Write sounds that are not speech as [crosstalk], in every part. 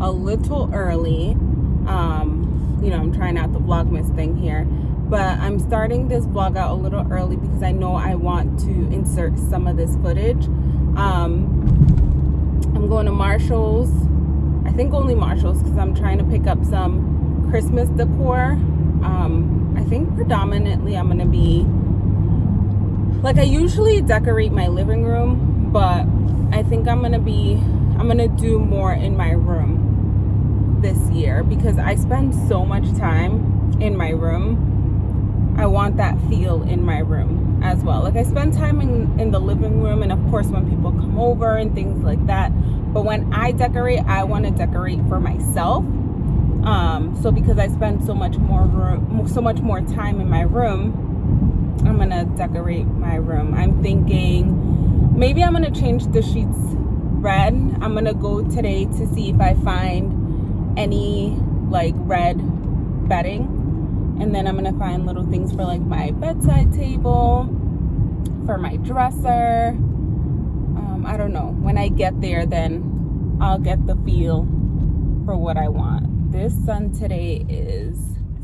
a little early. Um, you know, I'm trying out the Vlogmas thing here. But I'm starting this vlog out a little early because I know I want to insert some of this footage. Um, I'm going to Marshall's. I think only Marshall's because I'm trying to pick up some Christmas decor. Um, I think predominantly I'm going to be like I usually decorate my living room, but I think I'm going to be I'm going to do more in my room this year because I spend so much time in my room. I want that feel in my room as well. Like I spend time in, in the living room and of course when people come over and things like that. But when I decorate, I want to decorate for myself. Um, so because I spend so much more room, so much more time in my room, I'm to decorate my room. I'm thinking maybe I'm to change the sheets red. I'm gonna go today to see if I find any like red bedding. And then I'm gonna find little things for like my bedside table, for my dresser. Um, I don't know. When I get there, then I'll get the feel for what I want. This sun today is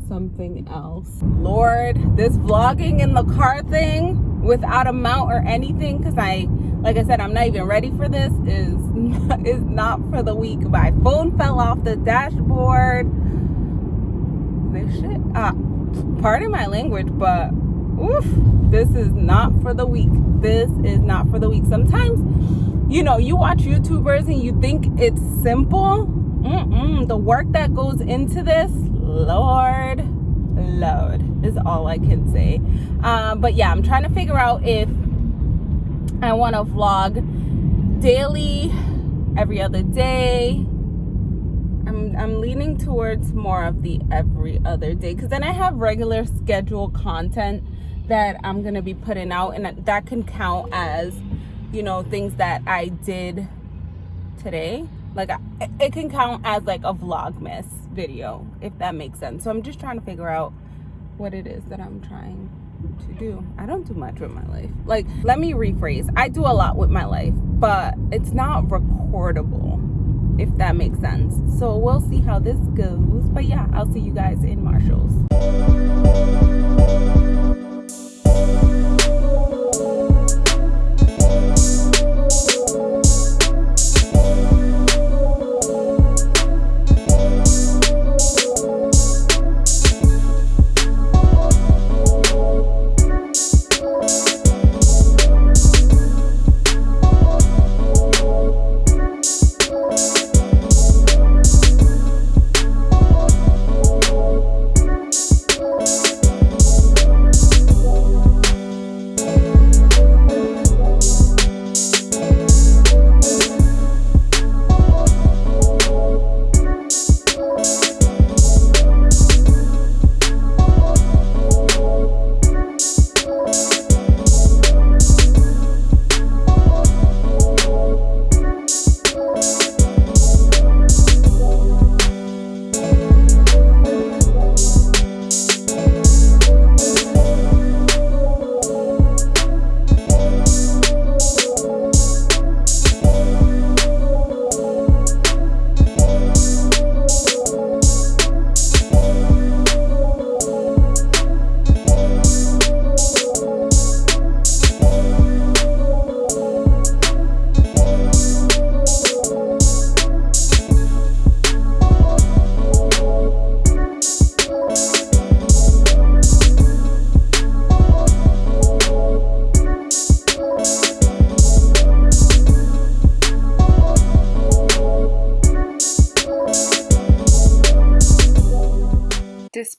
something else. Lord, this vlogging in the car thing without a mount or anything, because I like I said, I'm not even ready for this, is [laughs] is not for the weak. My phone fell off the dashboard. This shit, uh, pardon my language, but oof, this is not for the weak. This is not for the weak. Sometimes, you know, you watch YouTubers and you think it's simple. Mm -mm, the work that goes into this, Lord, Lord, is all I can say. Uh, but yeah, I'm trying to figure out if I want to vlog daily, every other day. I'm, I'm leaning towards more of the every other day because then I have regular scheduled content that I'm going to be putting out and that can count as, you know, things that I did today. Like it can count as like a vlogmas video, if that makes sense. So I'm just trying to figure out what it is that I'm trying to do. I don't do much with my life. Like, let me rephrase. I do a lot with my life, but it's not recordable, if that makes sense. So we'll see how this goes. But yeah, I'll see you guys in Marshall's.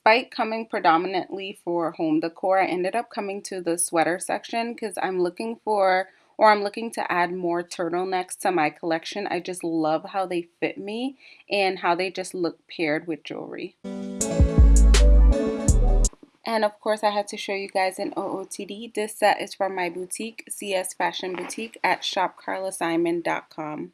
Despite coming predominantly for home decor, I ended up coming to the sweater section because I'm looking for or I'm looking to add more turtlenecks to my collection. I just love how they fit me and how they just look paired with jewelry. And of course, I had to show you guys an OOTD. This set is from my boutique, CS Fashion Boutique at shopcarlasimon.com.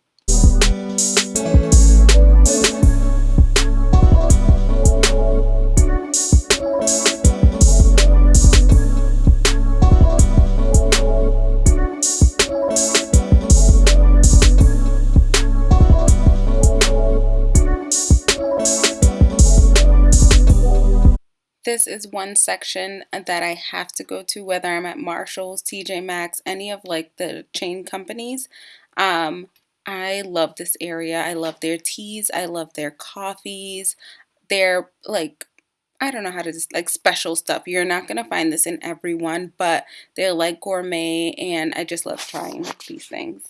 one section that I have to go to whether I'm at Marshall's, TJ Maxx, any of like the chain companies. Um, I love this area. I love their teas. I love their coffees. They're like I don't know how to just like special stuff. You're not going to find this in everyone, but they're like gourmet and I just love trying these things.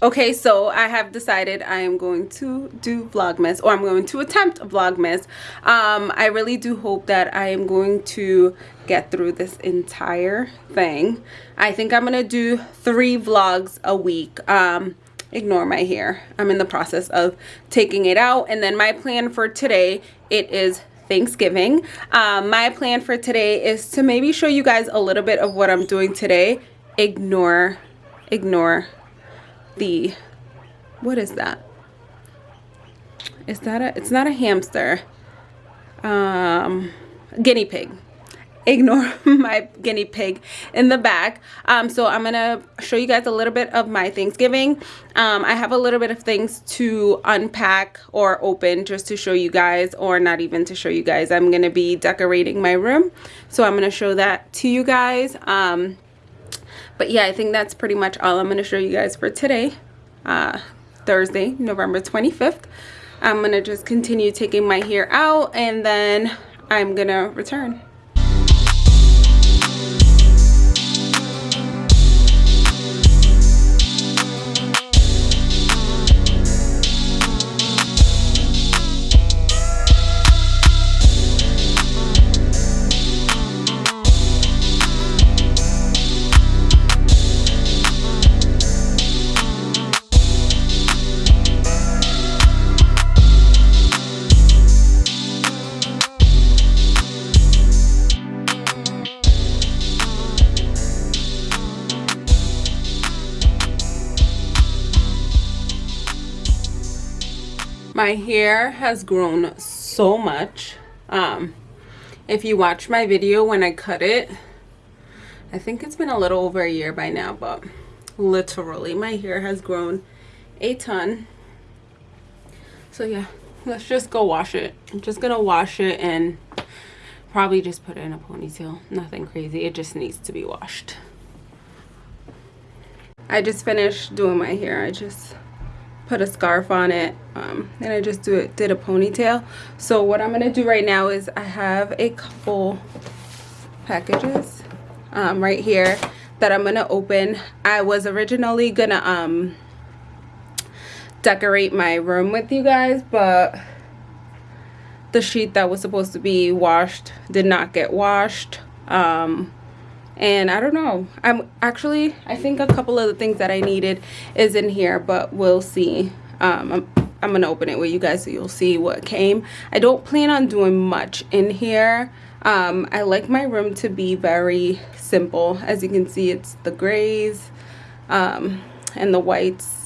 Okay, so I have decided I am going to do Vlogmas, or I'm going to attempt a Vlogmas. Um, I really do hope that I am going to get through this entire thing. I think I'm going to do three vlogs a week. Um, ignore my hair. I'm in the process of taking it out. And then my plan for today, it is Thanksgiving. Um, my plan for today is to maybe show you guys a little bit of what I'm doing today. Ignore, ignore the what is that? Is that a it's not a hamster. Um guinea pig. Ignore [laughs] my guinea pig in the back. Um, so i'm gonna show you guys a little bit of my thanksgiving. Um, i have a little bit of things to unpack or open just to show you guys or not even to show you guys. I'm gonna be decorating my room. So i'm gonna show that to you guys. Um, but yeah i think that's pretty much all i'm going to show you guys for today uh, thursday november 25th i'm going to just continue taking my hair out and then i'm gonna return my hair has grown so much. Um if you watch my video when i cut it i think it's been a little over a year by now but literally my hair has grown a ton. So yeah let's just go wash it. I'm just gonna wash it and probably just put it in a ponytail. Nothing crazy. It just needs to be washed. I just finished doing my hair. I just put a scarf on it um, and I just do it did a ponytail. So what I'm gonna do right now is I have a couple packages um, right here that I'm gonna open. I was originally gonna um, decorate my room with you guys but the sheet that was supposed to be washed did not get washed. Um, and I don't know. I'm actually I think a couple of the things that I needed is in here but we'll see. Um, I'm, I'm gonna open it with you guys so you'll see what came. I don't plan on doing much in here. Um, I like my room to be very simple. As you can see it's the grays um, and the whites.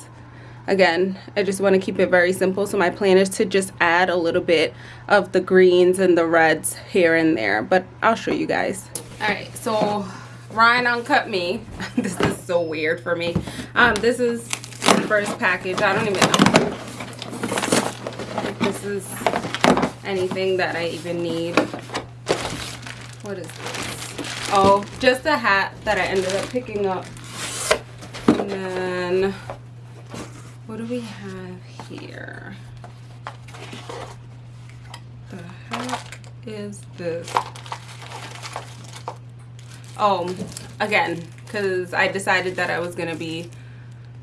Again I just want to keep it very simple so my plan is to just add a little bit of the greens and the reds here and there but I'll show you guys. All right so Ryan Uncut Me. [laughs] this is so weird for me. Um, this is the first package. I don't even know if this is anything that I even need. What is this? Oh, just a hat that I ended up picking up. And then, what do we have here? The heck is this? Oh again because I decided that I was gonna be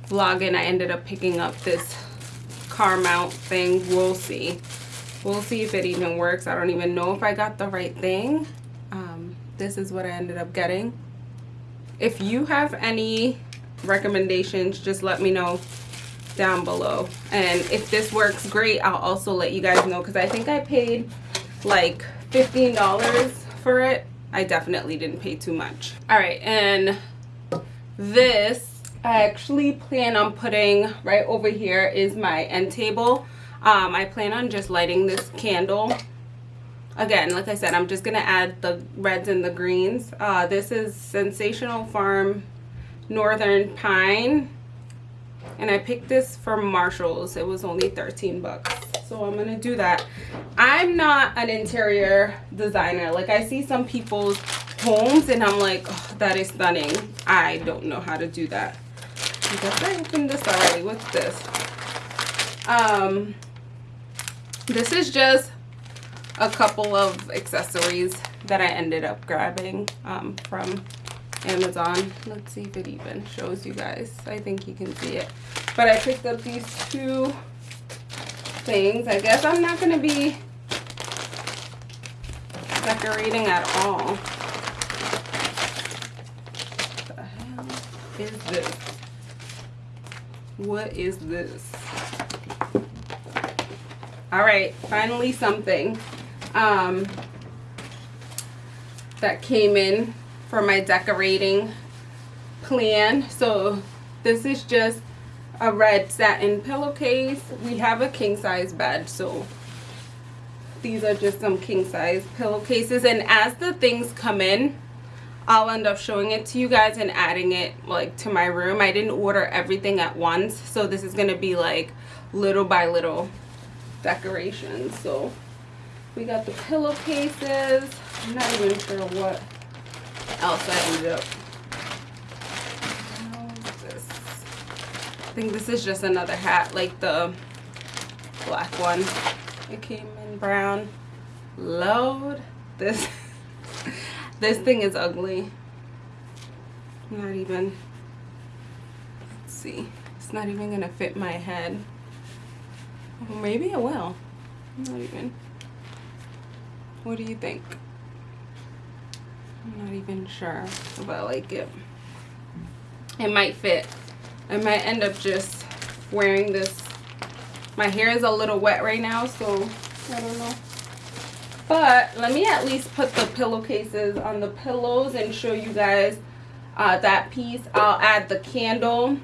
vlogging. I ended up picking up this car mount thing. We'll see. We'll see if it even works. I don't even know if I got the right thing. Um, this is what I ended up getting. If you have any recommendations just let me know down below. And if this works great. I'll also let you guys know because I think I paid like $15 for it I definitely didn't pay too much. All right, and this I actually plan on putting right over here is my end table. Um, I plan on just lighting this candle. Again, like I said, I'm just gonna add the reds and the greens. Uh, this is Sensational Farm Northern Pine. And I picked this from Marshall's. It was only 13 bucks. So i'm gonna do that. I'm not an interior designer. Like i see some people's homes and i'm like oh, that is stunning. I don't know how to do that. I guess I opened this already what's this. Um this is just a couple of accessories that I ended up grabbing um, from Amazon. Let's see if it even shows you guys. I think you can see it. But I picked up these two things. I guess I'm not going to be decorating at all. What the hell is this? What is this? All right, finally something um, that came in for my decorating plan. So this is just a red satin pillowcase. We have a king size bed, so these are just some king size pillowcases. And as the things come in, I'll end up showing it to you guys and adding it like to my room. I didn't order everything at once, so this is gonna be like little by little decorations. So we got the pillowcases. I'm not even sure what else I ended up think this is just another hat like the black one. It came in brown. Load. This [laughs] this thing is ugly. Not even let's see. It's not even gonna fit my head. maybe it will. not even. What do you think? I'm not even sure if I like it. It might fit. I might end up just wearing this. My hair is a little wet right now, so I don't know. But let me at least put the pillowcases on the pillows and show you guys uh, that piece. I'll add the candle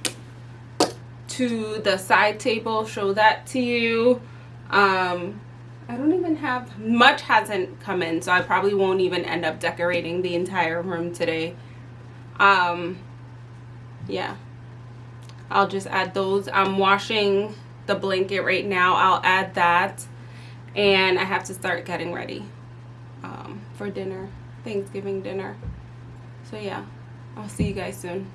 to the side table, show that to you. Um, I don't even have much hasn't come in, so I probably won't even end up decorating the entire room today. Um, yeah, I'll just add those. I'm washing the blanket right now. I'll add that, and I have to start getting ready um, for dinner, Thanksgiving dinner. So yeah, I'll see you guys soon.